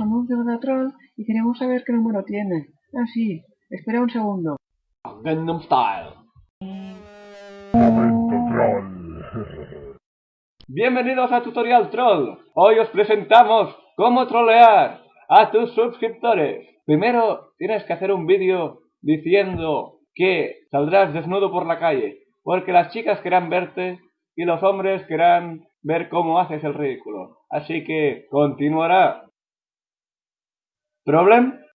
anuncio de Troll y queremos saber qué número tiene. Ah, sí. Espera un segundo. Gangnam Style. Momento troll. Bienvenidos a Tutorial Troll. Hoy os presentamos cómo trolear a tus suscriptores. Primero tienes que hacer un vídeo diciendo que saldrás desnudo por la calle, porque las chicas querrán verte y los hombres querrán ver cómo haces el ridículo. Así que continuará. ¿Problem?